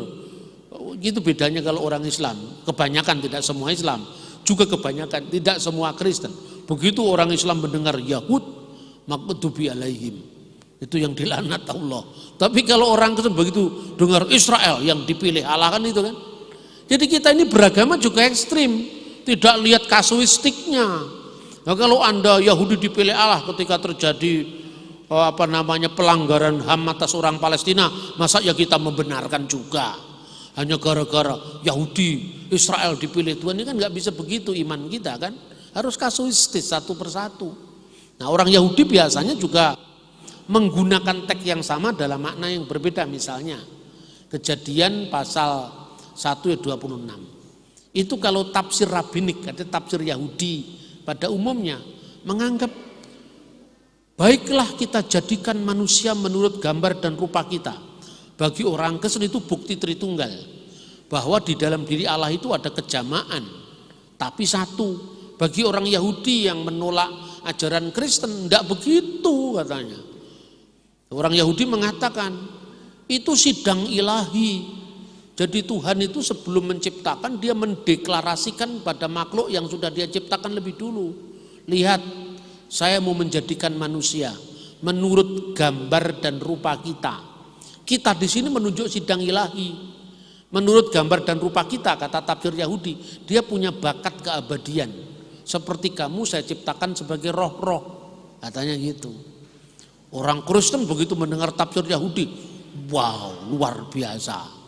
Itu bedanya kalau orang Islam. Kebanyakan tidak semua Islam. Juga kebanyakan tidak semua Kristen. Begitu orang Islam mendengar Yahud, makdubi alaihim. Itu yang dilanat Allah. Tapi kalau orang Kristen begitu dengar Israel yang dipilih Allah kan itu kan. Jadi kita ini beragama juga ekstrim. Tidak lihat kasuistiknya Nah kalau anda Yahudi dipilih Allah ketika terjadi oh, apa namanya pelanggaran HAM atas orang Palestina, masa ya kita membenarkan juga? Hanya gara-gara Yahudi Israel dipilih Tuhan ini kan nggak bisa begitu iman kita kan? Harus kasuistis satu persatu. Nah orang Yahudi biasanya juga menggunakan teks yang sama dalam makna yang berbeda misalnya kejadian pasal 1 ayat 26 itu kalau tafsir rabinik ada tafsir Yahudi pada umumnya menganggap baiklah kita jadikan manusia menurut gambar dan rupa kita. Bagi orang Kristen itu bukti Tritunggal bahwa di dalam diri Allah itu ada kejamaan, tapi satu. Bagi orang Yahudi yang menolak ajaran Kristen, tidak begitu katanya. Orang Yahudi mengatakan itu sidang ilahi. Jadi Tuhan itu sebelum menciptakan dia mendeklarasikan pada makhluk yang sudah dia ciptakan lebih dulu. Lihat, saya mau menjadikan manusia menurut gambar dan rupa kita. Kita di sini menunjuk sidang ilahi. Menurut gambar dan rupa kita, kata tafsir Yahudi, dia punya bakat keabadian. Seperti kamu saya ciptakan sebagai roh-roh. Katanya gitu. Orang Kristen begitu mendengar tafsir Yahudi, wow luar biasa.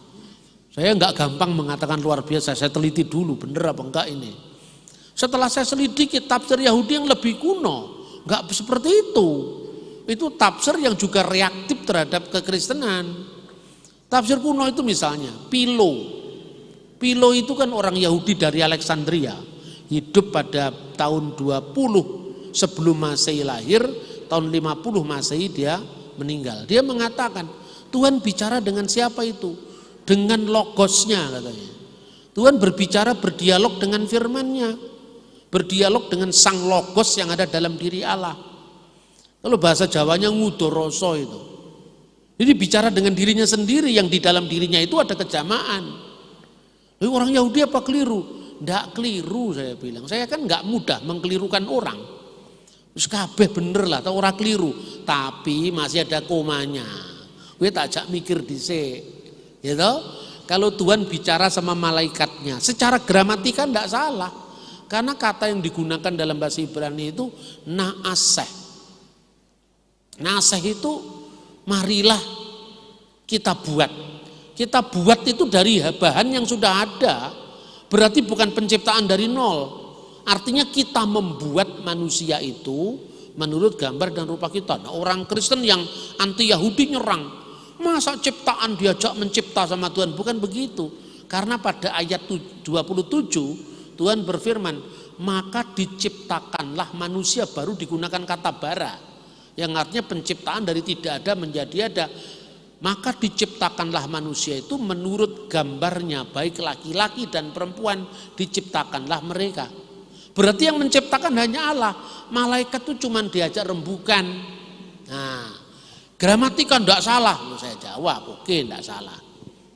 Saya nggak gampang mengatakan luar biasa, saya teliti dulu bener apa enggak ini. Setelah saya selidiki tafsir Yahudi yang lebih kuno, nggak seperti itu. Itu tafsir yang juga reaktif terhadap kekristenan. Tafsir kuno itu misalnya Pilo. Pilo itu kan orang Yahudi dari Alexandria, hidup pada tahun 20 sebelum Masehi lahir, tahun 50 Masehi dia meninggal. Dia mengatakan, Tuhan bicara dengan siapa itu? Dengan logosnya katanya. Tuhan berbicara berdialog dengan firmannya. Berdialog dengan sang logos yang ada dalam diri Allah. Kalau bahasa Jawanya ngudoroso itu. Jadi bicara dengan dirinya sendiri yang di dalam dirinya itu ada kejamaan. Lalu orang Yahudi apa keliru? Tidak keliru saya bilang. Saya kan nggak mudah mengkelirukan orang. Terus kabeh bener lah, tahu orang keliru. Tapi masih ada komanya. Gue tak jak mikir dhisik. Gitu? Kalau Tuhan bicara sama malaikatnya, secara gramatika tidak salah. Karena kata yang digunakan dalam bahasa Ibrani itu naaseh. Naaseh itu marilah kita buat. Kita buat itu dari bahan yang sudah ada. Berarti bukan penciptaan dari nol. Artinya kita membuat manusia itu menurut gambar dan rupa kita. Nah, orang Kristen yang anti Yahudi nyerang. Masa ciptaan diajak mencipta sama Tuhan? Bukan begitu. Karena pada ayat 27 Tuhan berfirman, maka diciptakanlah manusia baru digunakan kata bara. Yang artinya penciptaan dari tidak ada menjadi ada. Maka diciptakanlah manusia itu menurut gambarnya baik laki-laki dan perempuan diciptakanlah mereka. Berarti yang menciptakan hanya Allah. Malaikat itu cuma diajak rembukan. Nah gramatika tidak salah Loh, saya jawab oke tidak salah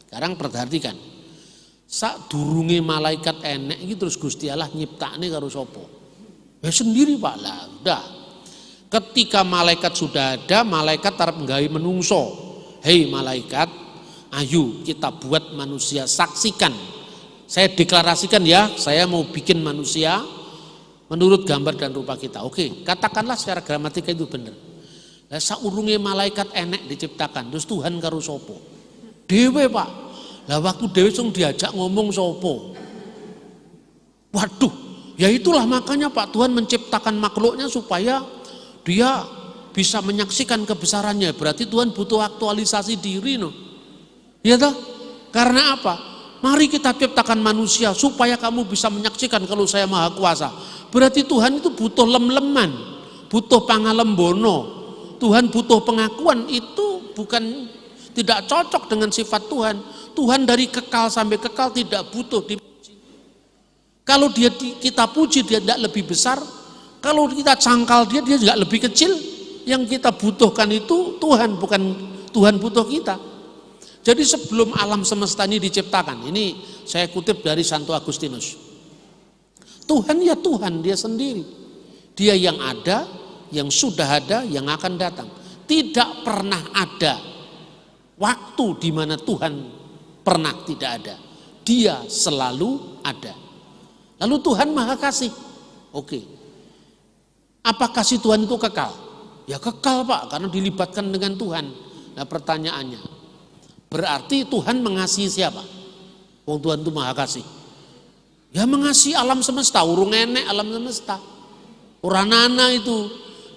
sekarang perhatikan sak durungi malaikat enek gitu terus Gusti Allah nyiptakne karo sapa ya sendiri Pak lah udah Ketika malaikat sudah ada, malaikat tarap nggawe menungso. Hei malaikat, ayo kita buat manusia saksikan. Saya deklarasikan ya, saya mau bikin manusia menurut gambar dan rupa kita. Oke, katakanlah secara gramatika itu benar. Lah saurunge malaikat enek diciptakan, terus Tuhan karo sopo? Dewe Pak. Lah waktu dewe sung diajak ngomong sopo? Waduh, ya itulah makanya Pak Tuhan menciptakan makhluknya supaya dia bisa menyaksikan kebesarannya. Berarti Tuhan butuh aktualisasi diri no. Ya toh? Karena apa? Mari kita ciptakan manusia supaya kamu bisa menyaksikan kalau saya maha kuasa. Berarti Tuhan itu butuh lem-leman, butuh pangalembono. Tuhan butuh pengakuan itu bukan tidak cocok dengan sifat Tuhan. Tuhan dari kekal sampai kekal tidak butuh dipuji. Kalau dia kita puji dia tidak lebih besar, kalau kita cangkal dia, dia juga lebih kecil. Yang kita butuhkan itu Tuhan, bukan Tuhan butuh kita. Jadi sebelum alam semesta ini diciptakan, ini saya kutip dari Santo Agustinus. Tuhan ya Tuhan, dia sendiri. Dia yang ada, yang sudah ada, yang akan datang. Tidak pernah ada waktu di mana Tuhan pernah tidak ada. Dia selalu ada. Lalu Tuhan maha kasih. Oke, apa kasih Tuhan itu kekal? Ya kekal Pak, karena dilibatkan dengan Tuhan. Nah pertanyaannya, berarti Tuhan mengasihi siapa? Wong Tuhan itu maha kasih. Ya mengasihi alam semesta, urung enek alam semesta. Uranana itu,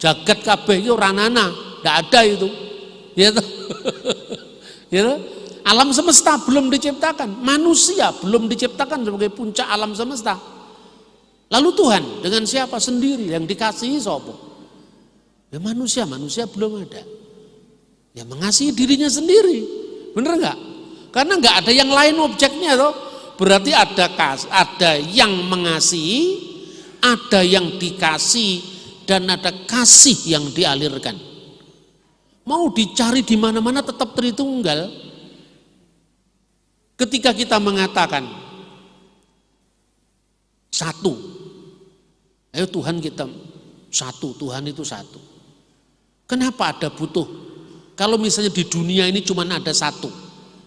jagat kabeh itu uranana, tidak ada itu. Ya tuh. Alam semesta belum diciptakan, manusia belum diciptakan sebagai puncak alam semesta. Lalu Tuhan dengan siapa sendiri yang dikasihi sopo? Ya manusia, manusia belum ada. Ya mengasihi dirinya sendiri. Bener nggak? Karena nggak ada yang lain objeknya toh. Berarti ada kas, ada yang mengasihi, ada yang dikasih, dan ada kasih yang dialirkan. Mau dicari di mana-mana tetap Tritunggal. Ketika kita mengatakan satu, ayo Tuhan kita satu, Tuhan itu satu. Kenapa ada butuh? Kalau misalnya di dunia ini cuma ada satu,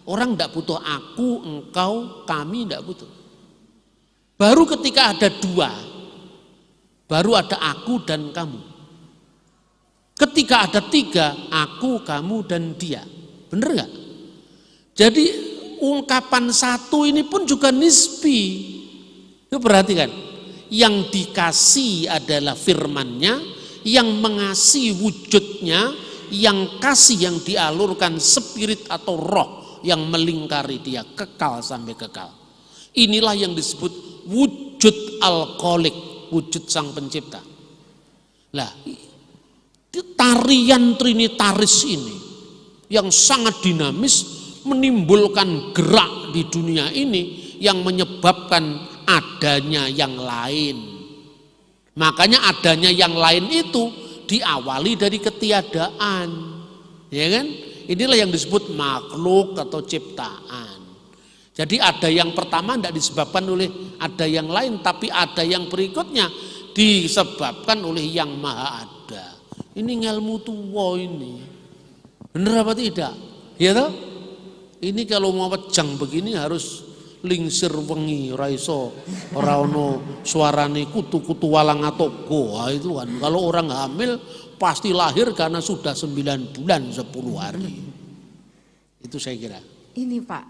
orang tidak butuh aku, engkau, kami tidak butuh. Baru ketika ada dua, baru ada aku dan kamu. Ketika ada tiga, aku, kamu, dan dia. Bener nggak? Jadi ungkapan satu ini pun juga nisbi. Itu perhatikan. Yang dikasih adalah firmannya, yang mengasihi wujudnya, yang kasih yang dialurkan spirit atau roh yang melingkari dia kekal sampai kekal. Inilah yang disebut wujud alkoholik, wujud sang pencipta. Lah, tarian trinitaris ini yang sangat dinamis menimbulkan gerak di dunia ini yang menyebabkan adanya yang lain. Makanya adanya yang lain itu diawali dari ketiadaan. Ya kan? Inilah yang disebut makhluk atau ciptaan. Jadi ada yang pertama tidak disebabkan oleh ada yang lain, tapi ada yang berikutnya disebabkan oleh yang maha ada. Ini ngelmu tua ini. Benar apa tidak? Ya toh? Ini kalau mau pejang begini harus lingsir wengi raiso ora ono suarane kutu-kutu walang atau goa itu kan. Kalau orang hamil pasti lahir karena sudah 9 bulan 10 hari. Itu saya kira. Ini Pak,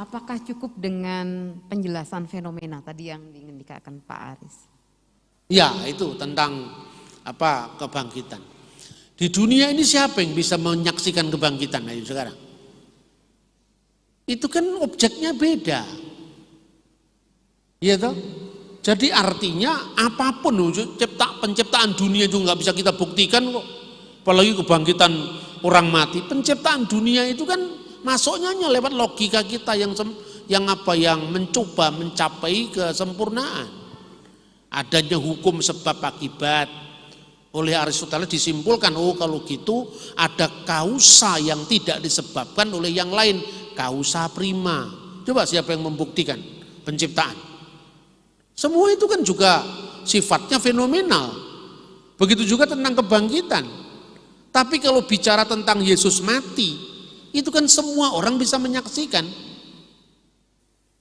apakah cukup dengan penjelasan fenomena tadi yang ingin dikatakan Pak Aris? Ya, itu tentang apa kebangkitan. Di dunia ini siapa yang bisa menyaksikan kebangkitan ayo sekarang? Itu kan objeknya beda. Iya toh? Jadi artinya apa pun cipta, penciptaan dunia itu nggak bisa kita buktikan kok. Apalagi kebangkitan orang mati. Penciptaan dunia itu kan masuknya hanya lewat logika kita yang yang apa yang mencoba mencapai kesempurnaan. Adanya hukum sebab akibat. Oleh Aristoteles disimpulkan, oh kalau gitu ada kausa yang tidak disebabkan oleh yang lain. Kausa prima. Coba siapa yang membuktikan penciptaan? Semua itu kan juga sifatnya fenomenal. Begitu juga tentang kebangkitan. Tapi kalau bicara tentang Yesus mati, itu kan semua orang bisa menyaksikan.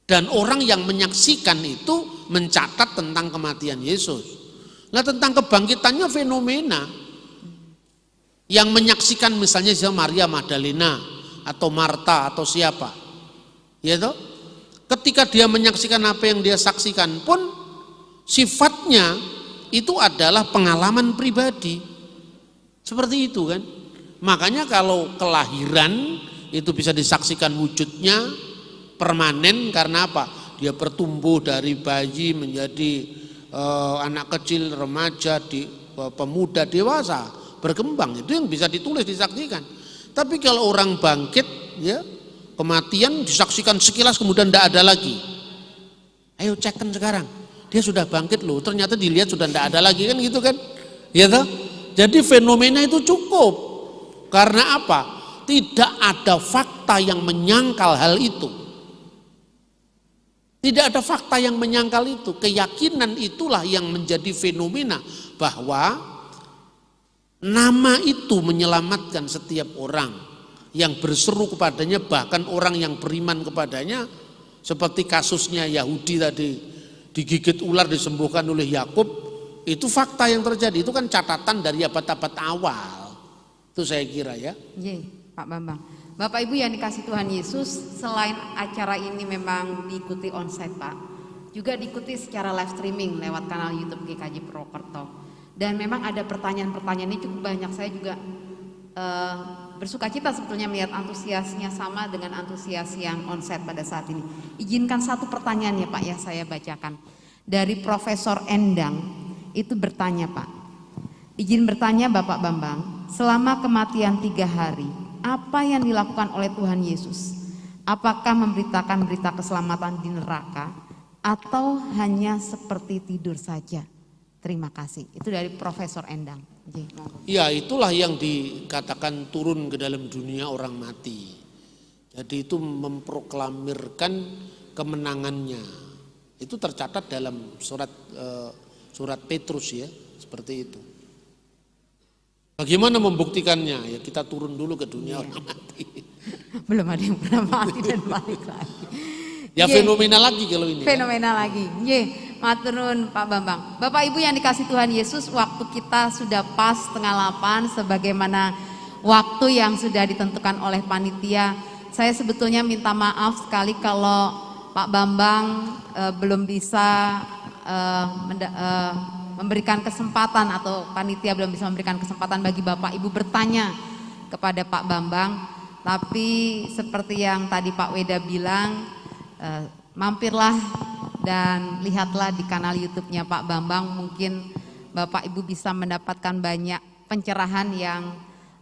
Dan orang yang menyaksikan itu mencatat tentang kematian Yesus. Nah tentang kebangkitannya fenomena. Yang menyaksikan misalnya Maria Magdalena atau Marta atau siapa. Ya? Ketika dia menyaksikan apa yang dia saksikan pun sifatnya itu adalah pengalaman pribadi. Seperti itu kan. Makanya kalau kelahiran itu bisa disaksikan wujudnya permanen karena apa? Dia bertumbuh dari bayi menjadi eh, anak kecil, remaja, di, eh, pemuda, dewasa, berkembang. Itu yang bisa ditulis, disaksikan. Tapi kalau orang bangkit, ya kematian disaksikan sekilas kemudian tidak ada lagi. Ayo cekkan sekarang. Dia sudah bangkit loh, ternyata dilihat sudah tidak ada lagi kan gitu kan. Ya toh? Jadi fenomena itu cukup. Karena apa? Tidak ada fakta yang menyangkal hal itu. Tidak ada fakta yang menyangkal itu. Keyakinan itulah yang menjadi fenomena bahwa nama itu menyelamatkan setiap orang yang berseru kepadanya bahkan orang yang beriman kepadanya seperti kasusnya Yahudi tadi digigit ular disembuhkan oleh Yakub itu fakta yang terjadi itu kan catatan dari abad-abad awal itu saya kira ya Iya Pak Bambang Bapak Ibu yang dikasih Tuhan Yesus selain acara ini memang diikuti onsite Pak juga diikuti secara live streaming lewat kanal YouTube GKJ Prokerto dan memang ada pertanyaan-pertanyaan ini cukup banyak saya juga uh, bersuka cita sebetulnya melihat antusiasnya sama dengan antusias yang onset pada saat ini. Izinkan satu pertanyaan ya Pak ya saya bacakan. Dari Profesor Endang itu bertanya Pak. Izin bertanya Bapak Bambang, selama kematian tiga hari, apa yang dilakukan oleh Tuhan Yesus? Apakah memberitakan berita keselamatan di neraka atau hanya seperti tidur saja? Terima kasih. Itu dari Profesor Endang. Ya itulah yang dikatakan turun ke dalam dunia orang mati. Jadi itu memproklamirkan kemenangannya. Itu tercatat dalam surat eh, surat Petrus ya, seperti itu. Bagaimana membuktikannya? Ya kita turun dulu ke dunia orang mati. Belum ada yang pernah mati dan balik lagi. Ya Ye. fenomena lagi kalau ini. kan. Fenomena lagi. Ye, maturun Pak Bambang. Bapak Ibu yang dikasih Tuhan Yesus, waktu kita sudah pas setengah delapan sebagaimana waktu yang sudah ditentukan oleh panitia. Saya sebetulnya minta maaf sekali kalau Pak Bambang eh, belum bisa eh, menda- eh, memberikan kesempatan atau panitia belum bisa memberikan kesempatan bagi Bapak Ibu bertanya kepada Pak Bambang. Tapi seperti yang tadi Pak Weda bilang, eh, mampirlah dan lihatlah di kanal YouTube-nya Pak Bambang. Mungkin Bapak Ibu bisa mendapatkan banyak pencerahan yang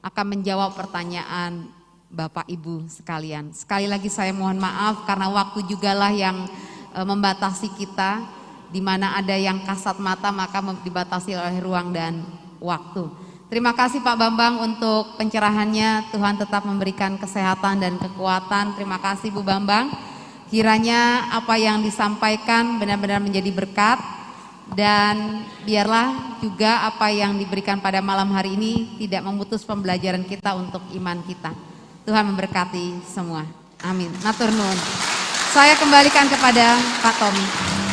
akan menjawab pertanyaan Bapak Ibu sekalian. Sekali lagi saya mohon maaf karena waktu jugalah yang eh, membatasi kita. Di mana ada yang kasat mata maka dibatasi oleh ruang dan waktu. Terima kasih Pak Bambang untuk pencerahannya. Tuhan tetap memberikan kesehatan dan kekuatan. Terima kasih Bu Bambang. Kiranya apa yang disampaikan benar-benar menjadi berkat dan biarlah juga apa yang diberikan pada malam hari ini tidak memutus pembelajaran kita untuk iman kita. Tuhan memberkati semua. Amin. Matur. Saya kembalikan kepada Pak Tommy.